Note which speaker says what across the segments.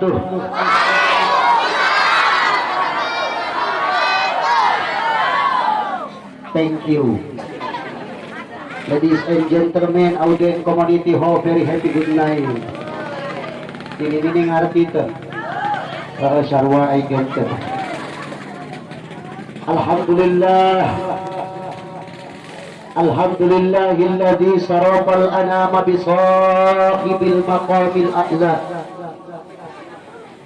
Speaker 1: wabarakatuh. Thank you. Ladies and gentlemen, audience community ho, very happy good night. Ini ini ngarti itu. Para syarwa ay genter. Alhamdulillah. Alhamdulillah alladhi sarafal anama sahibil maqamil a'la.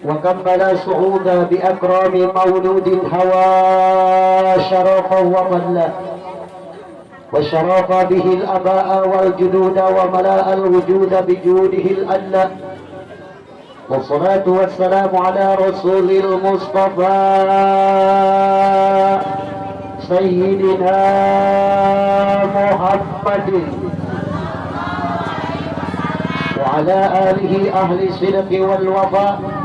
Speaker 1: وكمل صعود بأكرام مولود الهوى شرفا وملا وشرف به الأباء والجنود وملاء الوجود بجوده الألا والصلاة والسلام على رسول المصطفى سيدنا محمد. وعلى آله أهل الصدق والوفاء.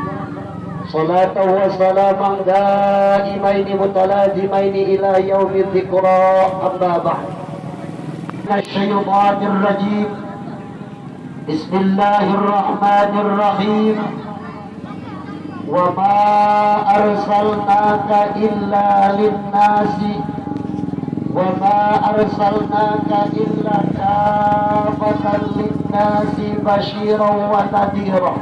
Speaker 1: صلاة وسلاما دائمين متلازمين إلى يوم الذكرى. أما بعد من الشيطان الرجيم. بسم الله الرحمن الرحيم. وما أرسلناك إلا للناس. وما أرسلناك إلا كافة للناس بشيرا ونذيرا.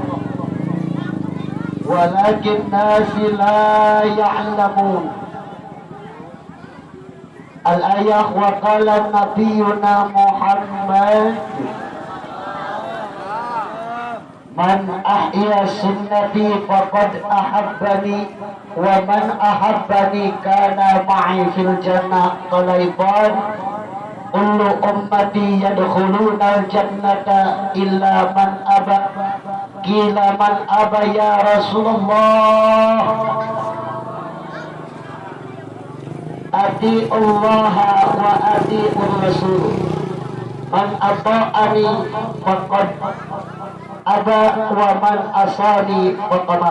Speaker 1: ولكن الناس لا يعلمون. الآية وقال نبينا محمد من أحيا سنتي فقد أحبني ومن أحبني كان معي في الجنة طليبان كل أمتي يدخلون الجنة إلا من أبى gila man abaya Rasulullah? Ati Allah wa ati Rasul. Man ata'ani faqad aba wa man asani faqad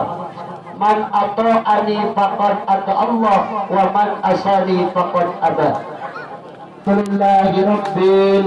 Speaker 1: Man ata'ani faqad ata Allah wa man asani faqad aba. Alhamdulillah Rabbil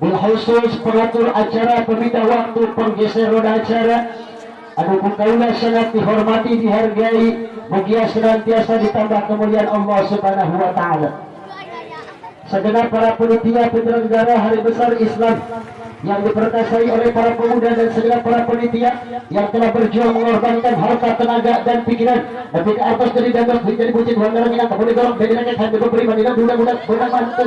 Speaker 1: khusus pengatur acara pemindah waktu penggeser roda acara. Anu kaula sangat dihormati dihargai mugia senantiasa ditambah kemuliaan Allah Subhanahu wa taala. Segenap para panitia penyelenggara hari besar Islam yang diperkasai oleh para pemuda dan segala para penitia yang telah berjuang mengorbankan harta, tenaga, dan pikiran tapi ke atas dari dandak menjadi bucin wangaran yang kemudian dorong dari langit hati beri manila budak-budak budak mantu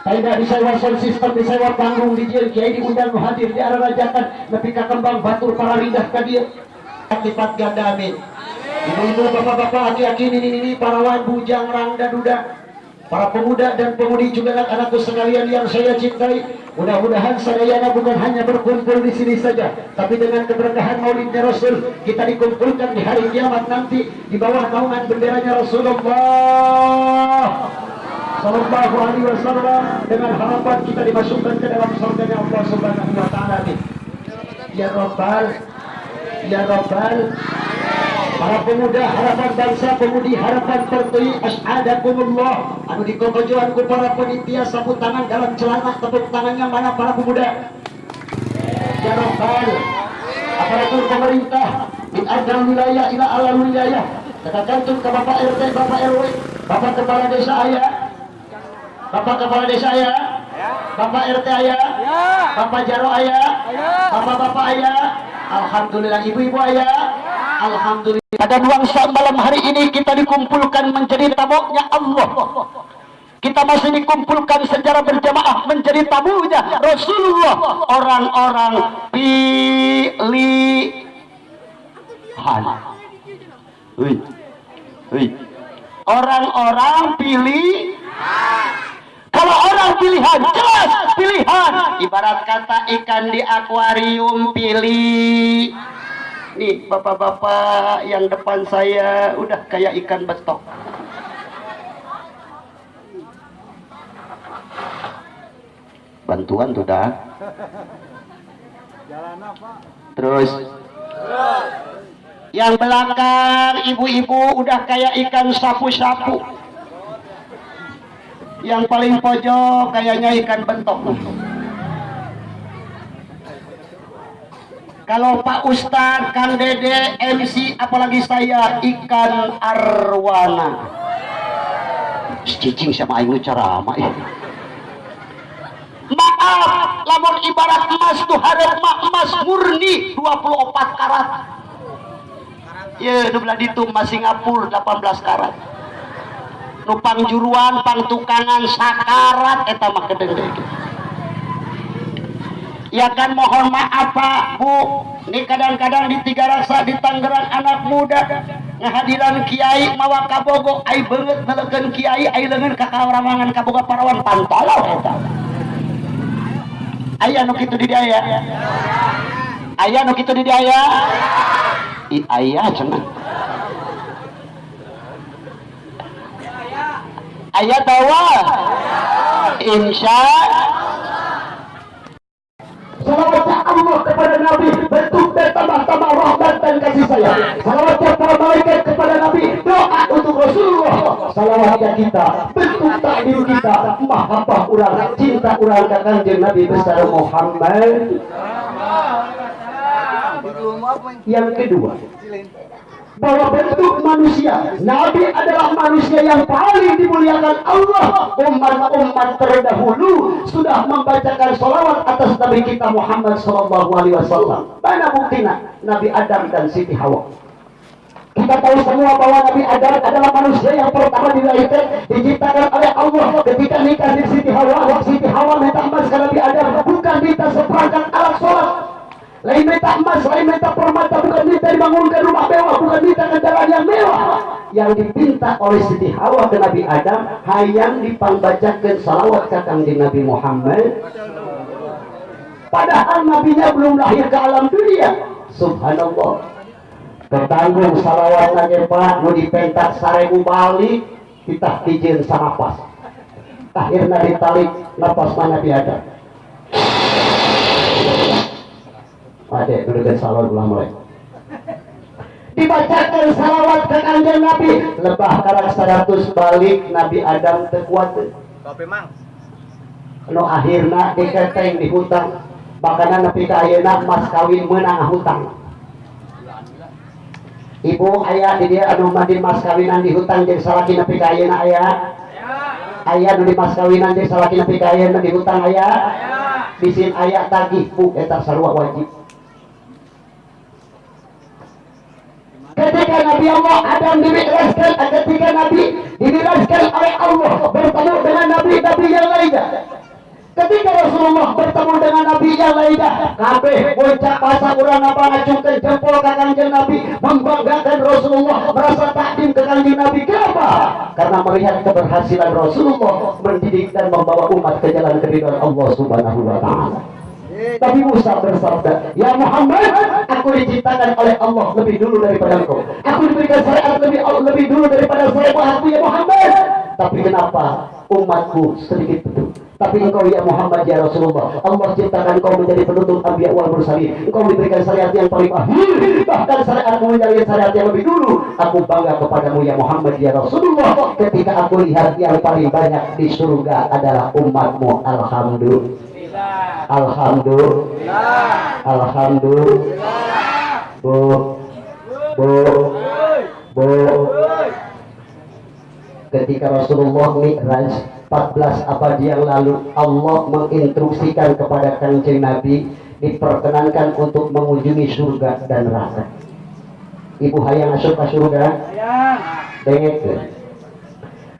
Speaker 1: tidak disewa sound system, disewa panggung, di jil, kiai diundang hadir di arah rajakan, tapi kembang batur para rindah ke dia. Lipat ganda amin. Ibu-ibu, bapak-bapak, aki-aki, ini-ini, para wan, bujang, rangda, duda, para pemuda dan pemudi juga anak-anakku sekalian yang saya cintai mudah-mudahan sadayana bukan hanya berkumpul di sini saja tapi dengan keberkahan maulidnya Rasul kita dikumpulkan di hari kiamat nanti di bawah naungan benderanya Rasulullah Sallallahu alaihi wasallam dengan harapan kita dimasukkan ke dalam surganya Allah Subhanahu wa taala Ya Rabbal Ya Rabbal. Para pemuda harapan bangsa pemudi harapan pertui asyadakumullah anu dikokojoan ku para penitia sapu tangan dalam celana tepuk tangannya mana para pemuda? Ya Rabbal. Aparatur pemerintah di adal wilayah ila alam wilayah. Kita gantung ke Bapak RT, Bapak RW Bapak Kepala Desa Ayah Bapak Kepala Desa Ayah Bapak RT Ayah Bapak Jaro Ayah Bapak-Bapak Ayah Alhamdulillah Ibu-Ibu Ayah Alhamdulillah. Pada nuansa malam hari ini kita dikumpulkan menjadi tamunya Allah. Kita masih dikumpulkan secara berjamaah menjadi tamunya Rasulullah. Orang-orang pilihan. Orang-orang pilih kalau orang pilihan jelas pilihan. Ibarat kata ikan di akuarium pilih.
Speaker 2: Nih bapak-bapak yang depan saya udah kayak ikan betok. Bantuan tuh dah terus. Yang belakang ibu-ibu udah kayak ikan sapu-sapu yang paling pojok kayaknya ikan bentok. Kalau Pak Ustadz, Kang Dede, MC, apalagi saya ikan arwana. Cicing sama aing ceramah ya. maaf lamun ibarat emas tuh harap emas murni 24 karat. Ya nu belah ditu emas Singapura 18 karat nupang juruan pang tukangan sakarat eta mah ya kan mohon maaf Pak Bu. Ini kadang-kadang di tiga rasa di Tangerang anak muda ngahadiran kiai mawa kabogo ai banget nelekeun kiai ai leungeun ka kawaramangan kaboga parawan pantolo eta. Aya nu kitu di dia aya nu kitu di dia i aya cenah aya tawa insya
Speaker 1: Salawatnya Allah kepada Nabi bentuk dan tambah-tambah rahmat dan kasih sayang. Salawatnya para malaikat kepada Nabi doa untuk Rasulullah. Salawatnya kita bentuk takdir kita mahabbah urang cinta urang ka kanjeng Nabi besar Muhammad. Yang kedua, bahwa bentuk manusia. Nabi adalah manusia yang paling dimuliakan Allah. Umat-umat terdahulu sudah membacakan salawat atas Nabi kita Muhammad Sallallahu Alaihi Wasallam. Mana buktinya? Nabi Adam dan Siti Hawa. Kita tahu semua bahwa Nabi Adam adalah manusia yang pertama dilahirkan diciptakan oleh Allah. Ketika nikah di Siti Hawa Siti Hawa minta emas ke Nabi Adam. Bukan minta seperangkat alat sholat. Lain minta emas, lain minta minta dibangunkan rumah mewah, bukan minta kendaraan yang mewah. Yang dipinta oleh Siti Hawa ke Nabi Adam, hayang dipambacakan salawat ke di Nabi Muhammad. Padahal nabinya belum lahir ke alam dunia. Subhanallah. Ketanggung salawat aja Pak, nu dipentak sarebu balik, kita izin sama pas. Akhirnya ditalik napas Nabi Adam. Adek duduk salawat ulah mulai. Dibacakan salawat ke kanjeng Nabi. Lebah karang 100 balik Nabi Adam tekuat.
Speaker 3: Kopi mang.
Speaker 1: No akhirna diketeng di hutang. Bahkan nepi ka ayeuna mas kawin menang hutang. Ibu ayah di dia anu mandi mas kawinan di hutang jadi salaki nepi ka ayeuna ayah. Ayah nu di mas kawinan jadi salaki nepi ka ayeuna di hutang ayah. Bisin ayah tagih bu eta sarua wajib. Ketika Nabi Allah Adam dibebaskan ketika Nabi dibebaskan oleh Allah bertemu dengan Nabi-Nabi yang lainnya. Ketika Rasulullah bertemu dengan Nabi yang lainnya kabeh bocah masa urang apa ngacungkan jempol ke kanjeng Nabi membanggakan Rasulullah merasa takdim ke kanjeng Nabi. Kenapa? karena melihat keberhasilan Rasulullah mendidik dan membawa umat ke jalan keridhaan Allah subhanahu wa ta'ala tapi Musa bersabda, Ya Muhammad, aku diciptakan oleh Allah lebih dulu daripada engkau. Aku diberikan syariat lebih lebih dulu daripada aku ya Muhammad. Tapi kenapa umatku sedikit betul? Tapi engkau ya Muhammad ya Rasulullah Allah ciptakan engkau menjadi penutup Nabi wal mursalin Engkau diberikan syariat yang paling akhir Bahkan syariatmu menjadi syariat yang lebih dulu Aku bangga kepadamu ya Muhammad ya Rasulullah Ketika aku lihat yang paling banyak di surga adalah umatmu Alhamdulillah Alhamdulillah. Alhamdulillah. Bu. Bu. Bu. Ketika Rasulullah Mi'raj 14 abad yang lalu Allah menginstruksikan kepada kanjeng Nabi diperkenankan untuk mengunjungi surga dan neraka. Ibu hayang masuk ke surga? Dengek.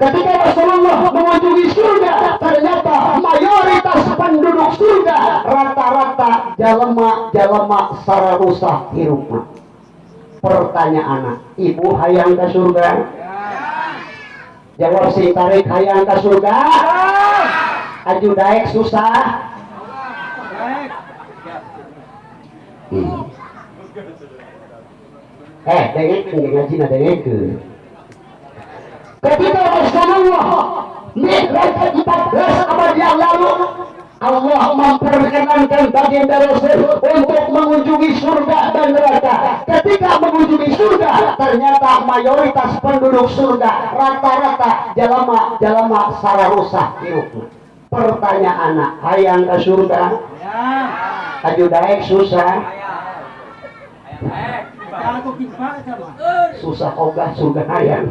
Speaker 1: Ketika Rasulullah mengunjungi surga, ternyata mayoritas rata-rata jalema-jalema sara rusak hirupna. Pertanyaan ibu hayang ke surga? Jawab si tarik hayang ke surga? Aju daek susah. Hmm.
Speaker 2: eh dengekeun ngaji na dengekeun
Speaker 1: ketika Rasulullah Mi'raj 14 abad yang lalu Allah memperkenankan baginda Rasul untuk mengunjungi surga dan neraka. Ketika mengunjungi surga, ternyata mayoritas penduduk surga rata-rata jalama jalama salah rusak. Pertanyaan anak, hayang ke surga? Aju daek susah. Susah ogah surga hayang.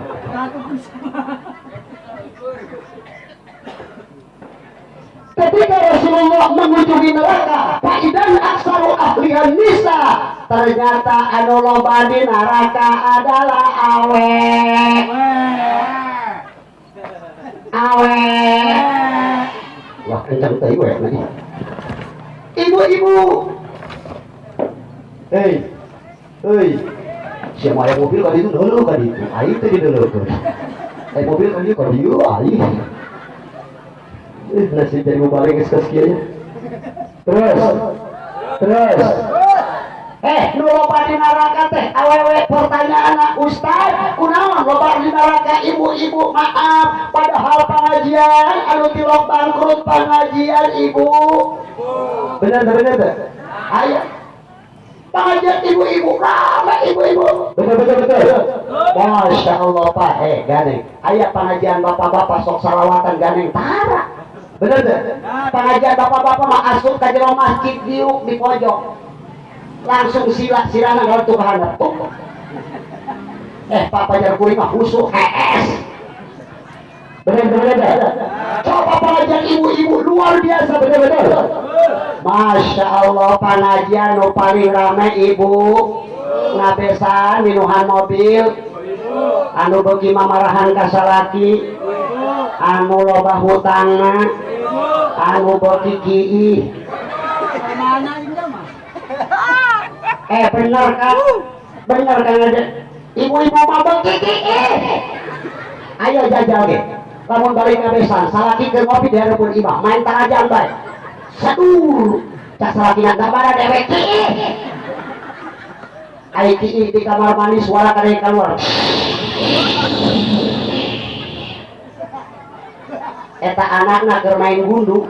Speaker 1: Rasulullah mengunjungi neraka faidan aksaru ahlian nisa. Ternyata anu loba di neraka adalah awe. Awe. Wah kencang teh gue lagi ibu-ibu. Hei. Hei. Siapa yang mobil kali itu dulu kali itu ayo tadi dulu tuh. Eh mobil kali kali itu ayo nasib jadi mubalik ke sekiannya. Terus, terus. Eh, nu loba di neraka teh awewe pertanyaan ustad, kunaon loba di neraka ibu-ibu maaf, padahal pengajian anu tilok bangkrut pengajian ibu. Bener bener bener. Ayo. Pengajian ibu-ibu, rame ibu-ibu. Betul betul betul. Masya Allah Pak, eh ganeng. Ayat pengajian bapak-bapak sok salawatan ganeng tara. Bener deh. Pengajian bapak-bapak mah asup ke jero masjid diuk di pojok. Langsung sila silana kalau tuh bahana. Eh papa jar kuring mah husuk HS. Bener bener bener. Coba pengajian ibu-ibu luar biasa bener. Masya Allah pengajian nu paling rame ibu ngabesan minuhan mobil anu bagi mamarahan kasalaki anu loba hutangna anu bagi kiih eh bener kan bener kan ada ibu-ibu bagi kiih ayo jajal ge lamun balik ngabesan salaki ke ngopi di hareupeun imah main tarajan bae sadur cak salaki na dabara dewek ai kiih di kamar mandi suara kare keluar eta anakna keur main gundu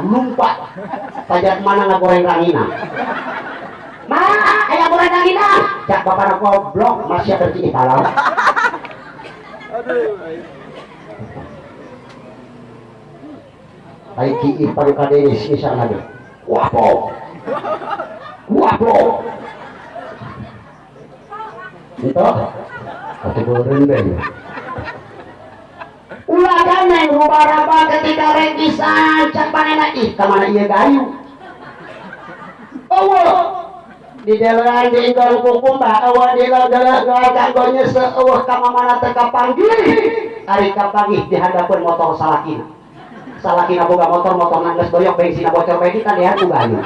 Speaker 1: lumpat pajak mana na goreng rangina mana aya goreng rangina cak bapak goblok masih ada cini kalau Ai ki ipang kadenis isa na deh. Wapo. Wapo. Itu. Ate goreng ganeng rupa-rupa ketika rekisan cak panena ih kamana iya gayu? Awa di dalam di ingkang kukumba awa di dalam kanggonya seueuh kama mana teka panggil hari kapanggih di hadapan motor salakina. Salakina boga motor motor nangges doyok bensin bocor bae kita lihat gayu